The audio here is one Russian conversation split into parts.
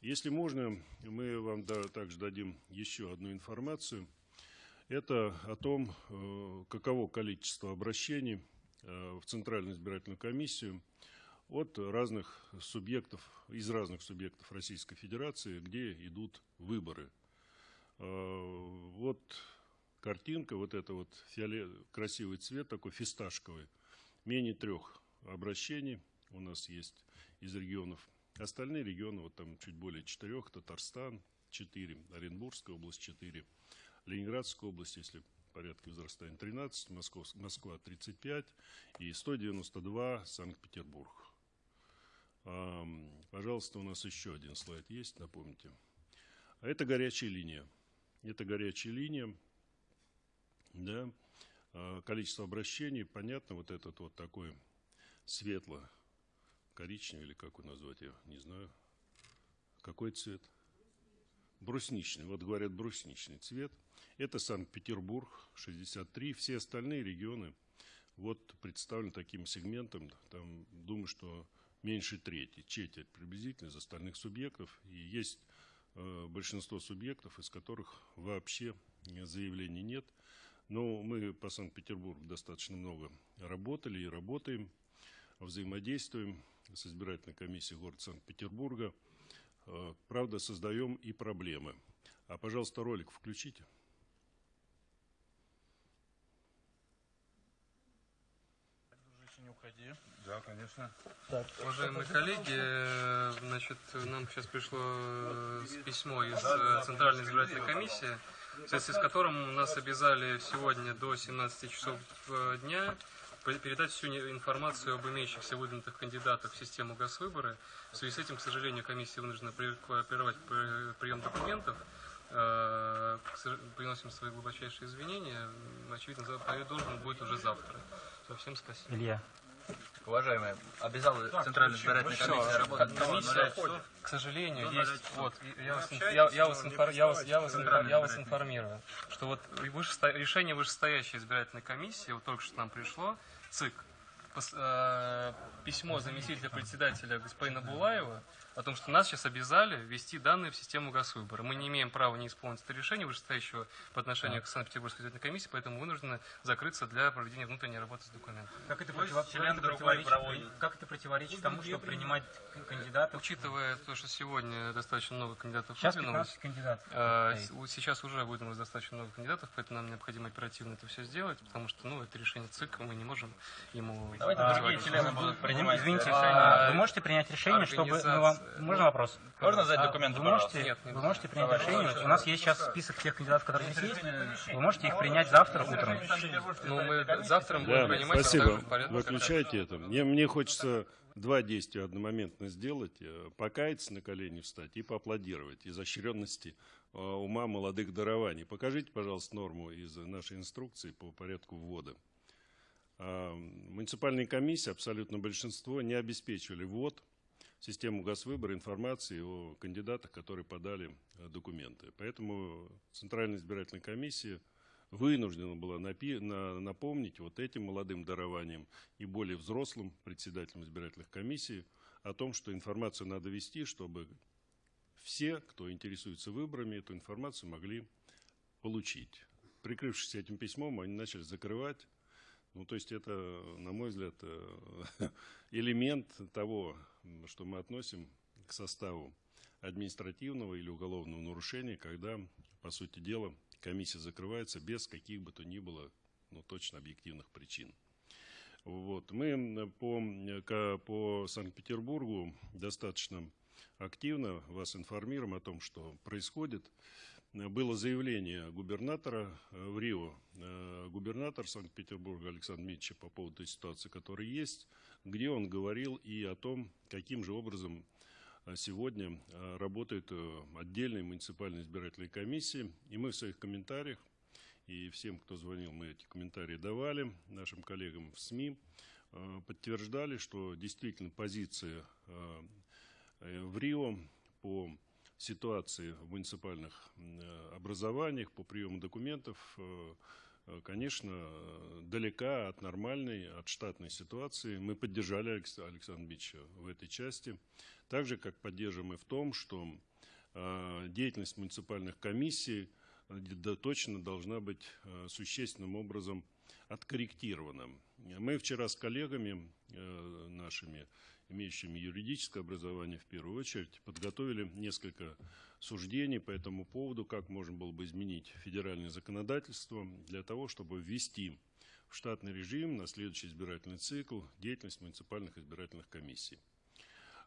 Если можно, мы вам также дадим еще одну информацию. Это о том, э, каково количество обращений э, в Центральную избирательную комиссию от разных субъектов, из разных субъектов Российской Федерации, где идут выборы. Э, вот картинка, вот это вот фиолет, красивый цвет, такой фисташковый, менее трех обращений у нас есть из регионов. Остальные регионы, вот там чуть более четырех, Татарстан 4, Оренбургская область 4, Ленинградская область, если порядке возрастания 13, Москва, Москва 35 и 192 Санкт-Петербург. Пожалуйста, у нас еще один слайд есть, напомните. А это горячая линия. Это горячая линия, да, а, количество обращений, понятно, вот этот вот такой светло-коричневый, или как его назвать, я не знаю. Какой цвет? Брусничный, вот говорят брусничный цвет. Это Санкт-Петербург, 63. Все остальные регионы вот представлены таким сегментом. Там, думаю, что меньше трети, четверть приблизительно из остальных субъектов. И есть э, большинство субъектов, из которых вообще заявлений нет. Но мы по Санкт-Петербургу достаточно много работали и работаем, взаимодействуем с избирательной комиссией города Санкт-Петербурга. Э, правда, создаем и проблемы. А, пожалуйста, ролик включите. не уходи. Да, конечно. Так. Уважаемые коллеги, значит, нам сейчас пришло э, письмо из э, Центральной избирательной комиссии, в связи с которым нас обязали сегодня до 17 часов э, дня передать всю информацию об имеющихся выдвинутых кандидатах в систему госвыборы. В связи с этим, к сожалению, комиссия вынуждена прервать прием документов. Приносим свои глубочайшие извинения. Очевидно, должен будет уже завтра. Всем спасибо. Илья. Уважаемые, обязала Центральная избирательная комиссия работать. Комиссия, к сожалению, есть, вот, я вас, я, я вас, инфор, я вас, я вас, я вас информирую, что вот вышесто, решение вышестоящей избирательной комиссии, вот только что нам пришло, ЦИК, пос, э, письмо заместителя председателя господина Булаева, о том, что нас сейчас обязали ввести данные в систему госвыбора. Мы не имеем права не исполнить это решение вышестоящего по отношению к Санкт-Петербургской избирательной комиссии, поэтому вынуждены закрыться для проведения внутренней работы с документами. Как это, против... как это, противоречит... как это противоречит тому, чтобы принимать кандидатов? Учитывая то, что сегодня достаточно много кандидатов сейчас выдвинулось, кандидатов э, сейчас уже выдвинулось достаточно много кандидатов, поэтому нам необходимо оперативно это все сделать, потому что ну, это решение ЦИК, мы не можем ему... Давайте а, другие члены будут принимать. Извините, а, вы можете принять решение, чтобы мы вам можно вопрос? Можно задать документы, вы можете, Нет, вы можете принять Давай, решение. У нас есть сейчас список тех кандидатов, которые здесь есть. Вы можете их принять завтра утром. Ну, мы завтра будем да, принимать. Спасибо. Выключайте это. Мне, мне хочется два действия одномоментно сделать. Э, покаяться на колени встать и поаплодировать изощренности э, ума молодых дарований. Покажите, пожалуйста, норму из нашей инструкции по порядку ввода. А, муниципальные комиссии, абсолютно большинство, не обеспечивали ввод систему госвыбора информации о кандидатах, которые подали э, документы. Поэтому Центральная избирательная комиссия вынуждена была напомнить вот этим молодым дарованием и более взрослым председателям избирательных комиссий о том, что информацию надо вести, чтобы все, кто интересуется выборами, эту информацию могли получить. Прикрывшись этим письмом, они начали закрывать ну, то есть это, на мой взгляд, э, элемент того, что мы относим к составу административного или уголовного нарушения, когда, по сути дела, комиссия закрывается без каких бы то ни было, ну, точно объективных причин. Вот. Мы по, по Санкт-Петербургу достаточно активно вас информируем о том, что происходит было заявление губернатора э, в Рио, э, губернатор Санкт-Петербурга Александр Митча по поводу той ситуации, которая есть, где он говорил и о том, каким же образом э, сегодня работают отдельные муниципальные избирательные комиссии. И мы в своих комментариях, и всем, кто звонил, мы эти комментарии давали, нашим коллегам в СМИ, подтверждали, что действительно позиция в Рио по ситуации в муниципальных э, образованиях по приему документов э, э, конечно, далека от нормальной, от штатной ситуации. Мы поддержали Александра Бича в этой части. Так же, как поддерживаем и в том, что деятельность муниципальных комиссий точно должна быть существенным образом откорректирована. Мы вчера с коллегами нашими имеющими юридическое образование в первую очередь, подготовили несколько суждений по этому поводу, как можно было бы изменить федеральное законодательство для того, чтобы ввести в штатный режим на следующий избирательный цикл деятельность муниципальных избирательных комиссий.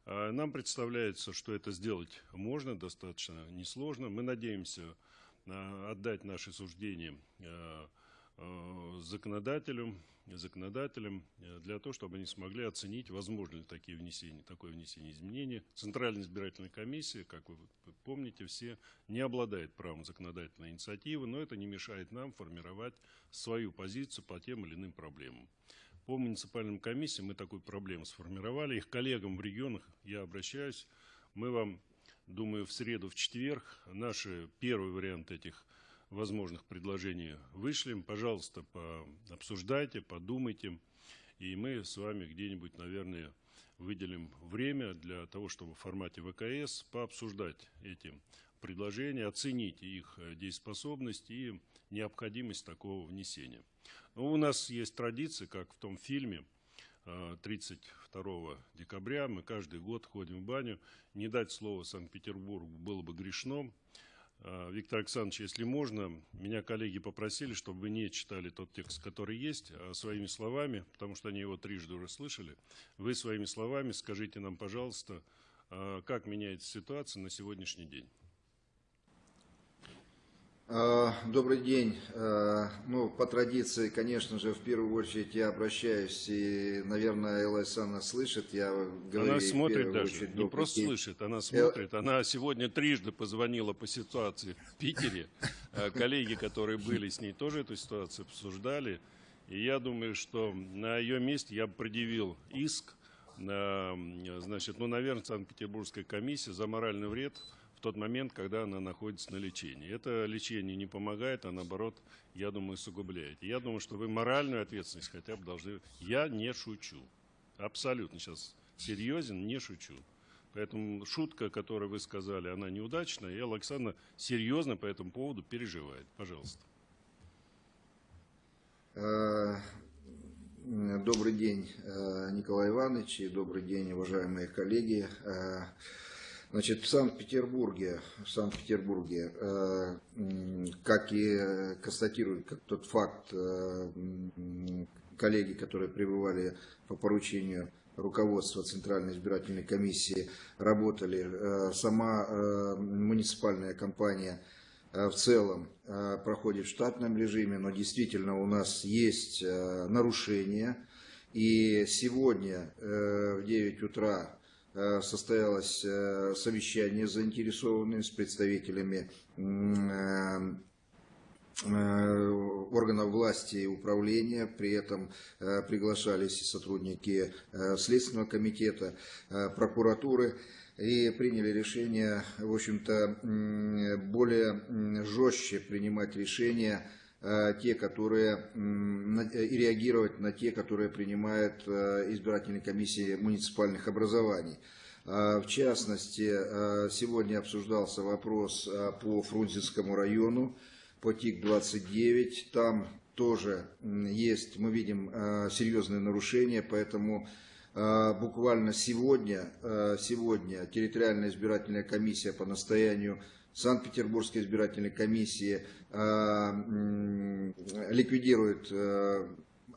А, нам представляется, что это сделать можно, достаточно несложно. Мы надеемся а, отдать наши суждения а, законодателю, законодателям э, для того, чтобы они смогли оценить, возможно ли такие внесения, такое внесение изменений. Центральная избирательная комиссия, как вы помните все, не обладает правом законодательной инициативы, но это не мешает нам формировать свою позицию по тем или иным проблемам. По муниципальным комиссиям мы такую проблему сформировали. Их коллегам в регионах я обращаюсь. Мы вам, думаю, в среду, в четверг наши первый вариант этих возможных предложений вышлем. Пожалуйста, обсуждайте, подумайте. И мы с вами где-нибудь, наверное, выделим время для того, чтобы в формате ВКС пообсуждать эти предложения, оценить их дееспособность и необходимость такого внесения. Но ну, у нас есть традиция, как в том фильме, 32 э, декабря мы каждый год ходим в баню. Не дать слово Санкт-Петербургу было бы грешно. А, Виктор Александрович, если можно, меня коллеги попросили, чтобы вы не читали тот текст, который есть, а своими словами, потому что они его трижды уже слышали, вы своими словами скажите нам, пожалуйста, а, как меняется ситуация на сегодняшний день. А, добрый день. А, ну, по традиции, конечно же, в первую очередь я обращаюсь, и, наверное, Элла Александровна слышит, я говорю... Она смотрит даже, очередь, не просто день. слышит, она смотрит. Она сегодня трижды позвонила по ситуации в Питере. А, коллеги, которые были с ней, тоже эту ситуацию обсуждали. И я думаю, что на ее месте я бы предъявил иск, на, значит, ну, наверное, Санкт-Петербургская комиссия за моральный вред – тот момент, когда она находится на лечении. Это лечение не помогает, а наоборот, я думаю, усугубляет. Я думаю, что вы моральную ответственность хотя бы должны... Я не шучу. Абсолютно сейчас серьезен, не шучу. Поэтому шутка, которую вы сказали, она неудачная, и Александра серьезно по этому поводу переживает. Пожалуйста. Э, добрый день, э, Николай Иванович, и добрый день, уважаемые коллеги. Э, Значит, в Санкт-Петербурге, в Санкт-Петербурге, э, как и констатируют как тот факт э, коллеги, которые пребывали по поручению руководства Центральной избирательной комиссии, работали, э, сама муниципальная компания в целом проходит в штатном режиме, но действительно у нас есть нарушения. И сегодня в 9 утра Э, состоялось э, совещание с заинтересованными, с представителями э, органов власти и управления, при этом приглашались сотрудники Следственного комитета, прокуратуры и приняли решение, в общем-то, более жестче принимать решения Э, те, которые и реагировать на те, которые принимают э, избирательные комиссии муниципальных образований. Э, в частности, сегодня обсуждался вопрос по Фрунзенскому району, по ТИК-29. Там тоже есть, мы видим, серьезные нарушения, поэтому буквально сегодня, сегодня территориальная избирательная комиссия по настоянию Санкт-Петербургской избирательной комиссии э, ликвидирует э,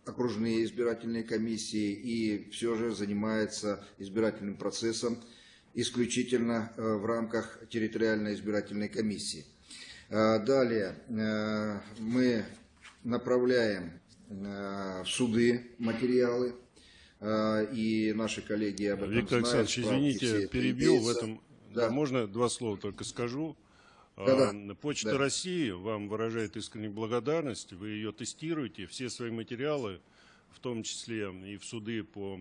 окружные избирательные комиссии и все же занимается избирательным процессом исключительно э, в рамках территориальной избирательной комиссии. Далее мы направляем в суды материалы, и наши коллеги об этом Виктор знают. Виктор Александрович, извините, перебил в этом. Да. Можно два слова только скажу. Да, да. Почта да. России вам выражает искреннюю благодарность. Вы ее тестируете. Все свои материалы, в том числе и в суды по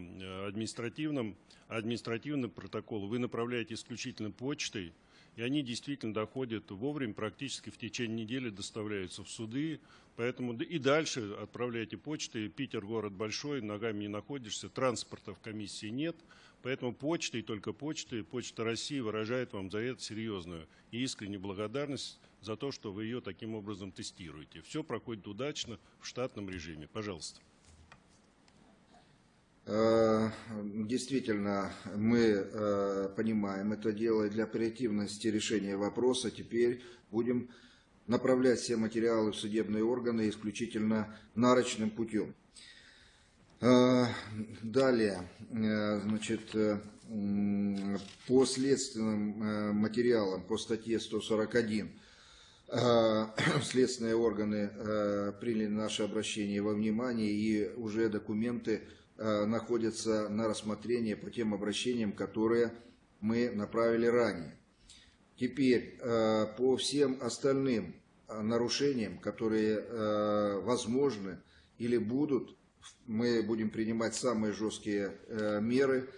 административным, административным протоколу, вы направляете исключительно почтой. и они действительно доходят вовремя, практически в течение недели доставляются в суды, поэтому и дальше отправляйте почты. Питер город большой, ногами не находишься, транспорта в комиссии нет, поэтому почта и только почта, Почта России выражает вам за это серьезную и искреннюю благодарность за то, что вы ее таким образом тестируете. Все проходит удачно в штатном режиме. Пожалуйста. Э, действительно, мы э, понимаем это дело, и для оперативности решения вопроса теперь будем направлять все материалы в судебные органы исключительно нарочным путем. Э, далее, значит, по следственным материалам по статье 141 следственные органы приняли наше обращение во внимание и уже документы Э, находятся на рассмотрении по тем обращениям, которые мы направили ранее. Теперь э, по всем остальным э, нарушениям, которые возможны или будут, мы будем принимать самые жесткие меры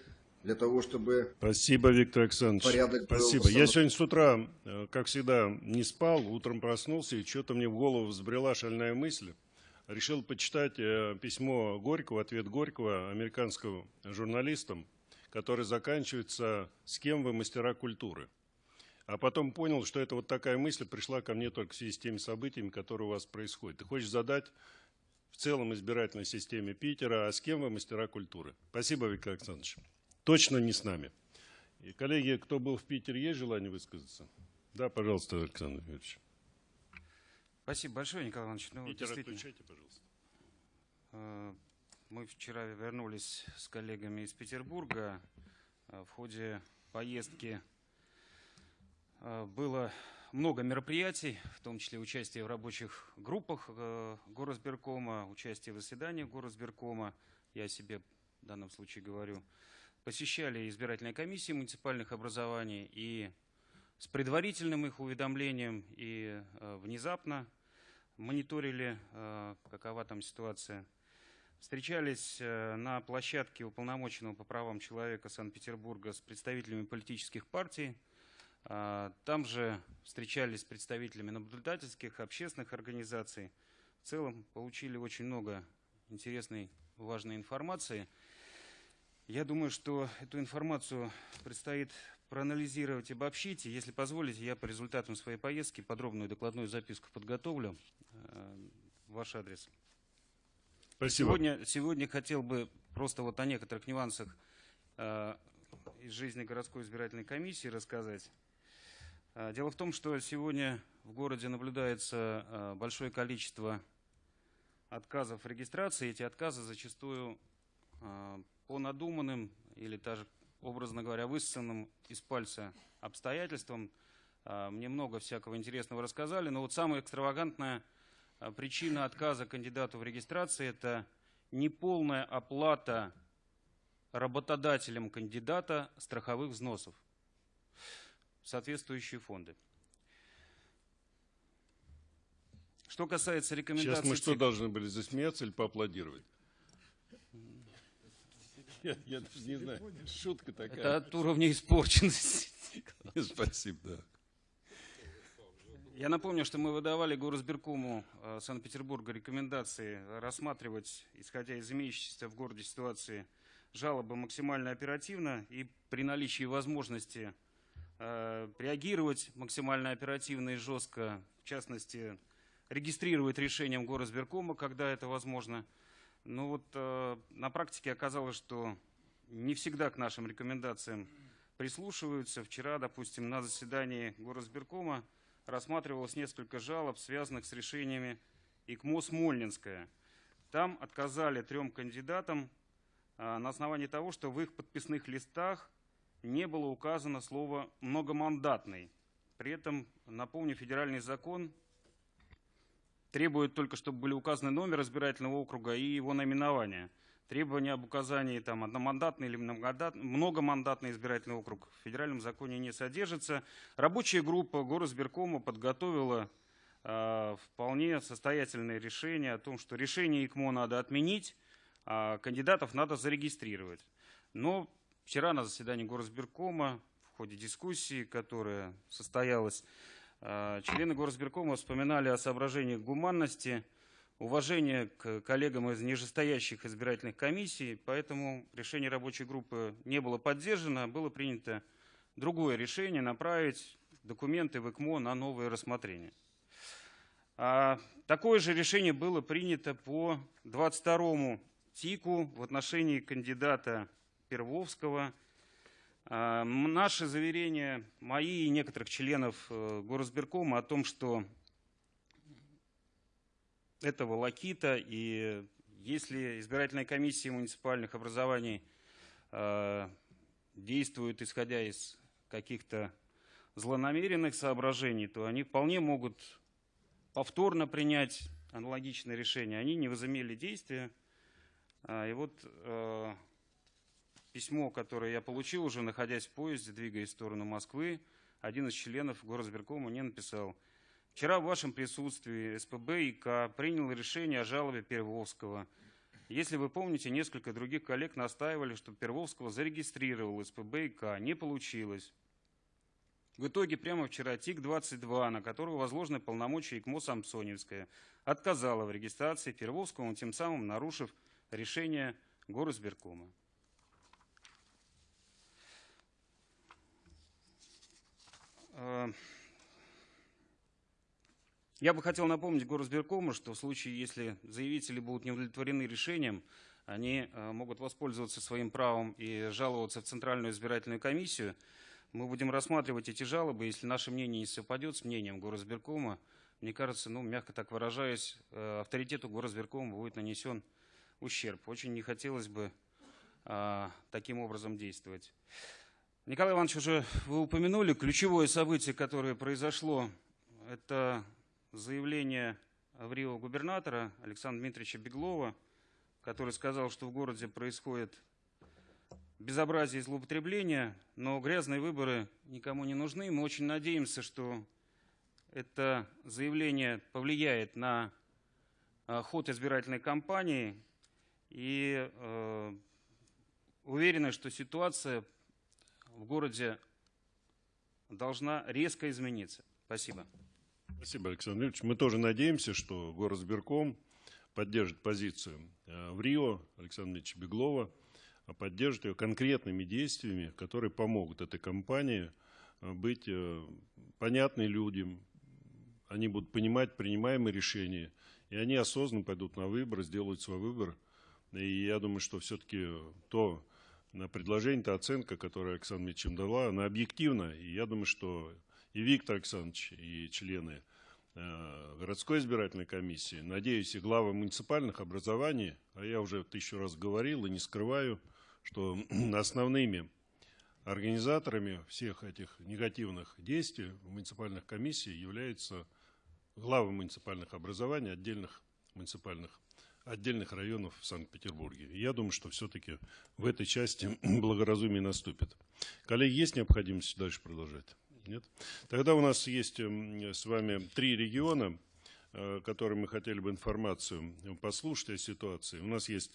для того, чтобы Спасибо, Виктор Александрович. порядок Спасибо. Был Я сегодня с утра, как всегда, не спал, утром проснулся, и что-то мне в голову взбрела шальная мысль решил почитать э, письмо Горького, ответ Горького американскому журналистам, который заканчивается «С кем вы мастера культуры?». А потом понял, что это вот такая мысль пришла ко мне только в связи с теми событиями, которые у вас происходят. Ты хочешь задать в целом избирательной системе Питера, а с кем вы мастера культуры? Спасибо, Виктор Александрович. Точно не с нами. И, коллеги, кто был в Питере, есть желание высказаться? Да, пожалуйста, Александр Юрьевич. Спасибо большое, Николай Иванович. Ну, Питер, отключайте, пожалуйста. Э, мы вчера вернулись с коллегами из Петербурга. Э, в ходе поездки э, было много мероприятий, в том числе участие в рабочих группах Горосберкома, участие в заседаниях Горосберкома, я себе в данном случае говорю. Посещали избирательные комиссии муниципальных образований и с предварительным их уведомлением и внезапно мониторили, э, какова там ситуация. Встречались э, на площадке уполномоченного по правам человека Санкт-Петербурга с представителями политических партий. Э, там же встречались с представителями наблюдательских, общественных организаций. В целом получили очень много интересной, важной информации. Я думаю, что эту информацию предстоит проанализировать, обобщить. И, если позволите, я по результатам своей поездки подробную докладную записку подготовлю. Э, ваш адрес. Спасибо. Сегодня, сегодня хотел бы просто вот о некоторых нюансах э, из жизни городской избирательной комиссии рассказать. Э, дело в том, что сегодня в городе наблюдается э, большое количество отказов в регистрации. Эти отказы зачастую э, по надуманным или даже, образно говоря, высосанным из пальца обстоятельствам. Мне много всякого интересного рассказали, но вот самое экстравагантное – а причина отказа кандидату в регистрации – это неполная оплата работодателем кандидата страховых взносов соответствующие фонды. Что касается рекомендаций... Сейчас мы что, должны были засмеяться или поаплодировать? Я, я даже не знаю, шутка такая. Это от уровня испорченности. Спасибо, да. Я напомню, что мы выдавали Горосберкому э, Санкт-Петербурга рекомендации рассматривать, исходя из имеющейся в городе ситуации, жалобы максимально оперативно и при наличии возможности реагировать максимально оперативно и жестко, в частности, регистрировать решением Горосберкома, когда это возможно. Но вот э, на практике оказалось, что не всегда к нашим рекомендациям прислушиваются. Вчера, допустим, на заседании Горосберкома рассматривалось несколько жалоб, связанных с решениями ИКМО Смольнинская. Там отказали трем кандидатам а, на основании того, что в их подписных листах не было указано слово «многомандатный». При этом, напомню, федеральный закон требует только, чтобы были указаны номер избирательного округа и его наименование – Требования об указании там, одномандатный или многомандатный избирательный округ в федеральном законе не содержится. Рабочая группа Горосберкома подготовила э, вполне состоятельное решение о том, что решение ИКМО надо отменить, а кандидатов надо зарегистрировать. Но вчера на заседании Горосберкома в ходе дискуссии, которая состоялась, э, члены Горсберкома вспоминали о соображениях гуманности, уважения к коллегам из нижестоящих избирательных комиссий, поэтому решение рабочей группы не было поддержано, было принято другое решение направить документы в ИКМО на новое рассмотрение. А, такое же решение было принято по 22 ТИКу в отношении кандидата Первовского. А, наши заверения, мои и некоторых членов э, Горосберкома о том, что это волокита, и если избирательная комиссия муниципальных образований э, действует исходя из каких-то злонамеренных соображений, то они вполне могут повторно принять аналогичное решение. Они не возымели действия. А, и вот э, письмо, которое я получил уже, находясь в поезде, двигаясь в сторону Москвы, один из членов горосберкома мне написал. Вчера в вашем присутствии СПБ и К принял решение о жалобе Первовского. Если вы помните, несколько других коллег настаивали, чтобы Первовского зарегистрировал СПБ и К. Не получилось. В итоге прямо вчера ТИК-22, на которого возложены полномочия ИКМО Самсоневская, отказала в регистрации Первовскому, тем самым нарушив решение горосберкома. Я бы хотел напомнить горосберкому, что в случае, если заявители будут не удовлетворены решением, они э, могут воспользоваться своим правом и жаловаться в Центральную избирательную комиссию, мы будем рассматривать эти жалобы. Если наше мнение не совпадет с мнением горосберкома, мне кажется, ну, мягко так выражаясь, э, авторитету горосберкома будет нанесен ущерб. Очень не хотелось бы таким образом действовать. Николай Иванович, уже вы упомянули ключевое событие, которое произошло, это заявление Рио губернатора Александра Дмитриевича Беглова, который сказал, что в городе происходит безобразие и злоупотребление, но грязные выборы никому не нужны. Мы очень надеемся, что это заявление повлияет на а, ход избирательной кампании и э, уверены, что ситуация в городе должна резко измениться. Спасибо. Спасибо, Александр Ильич. Мы тоже надеемся, что горосберком поддержит позицию э, в Рио Александра Ильича Беглова – а поддерживать ее конкретными действиями, которые помогут этой компании э, быть э, понятной людям, они будут понимать принимаемые решения, и они осознанно пойдут на выбор, сделают свой выбор. И я думаю, что все-таки то на предложение, та оценка, которую Александр Митчем дала, она объективна. И я думаю, что и Виктор Александрович, и члены э, городской избирательной комиссии, надеюсь, и главы муниципальных образований, а я уже тысячу раз говорил и не скрываю, что основными организаторами всех этих негативных действий в муниципальных комиссиях являются главы муниципальных образований отдельных муниципальных отдельных районов в Санкт-Петербурге. Я думаю, что все-таки в этой части благоразумие наступит. Коллеги, есть необходимость дальше продолжать? Нет? Тогда у нас есть с вами три региона, э, которые мы хотели бы информацию послушать о ситуации. У нас есть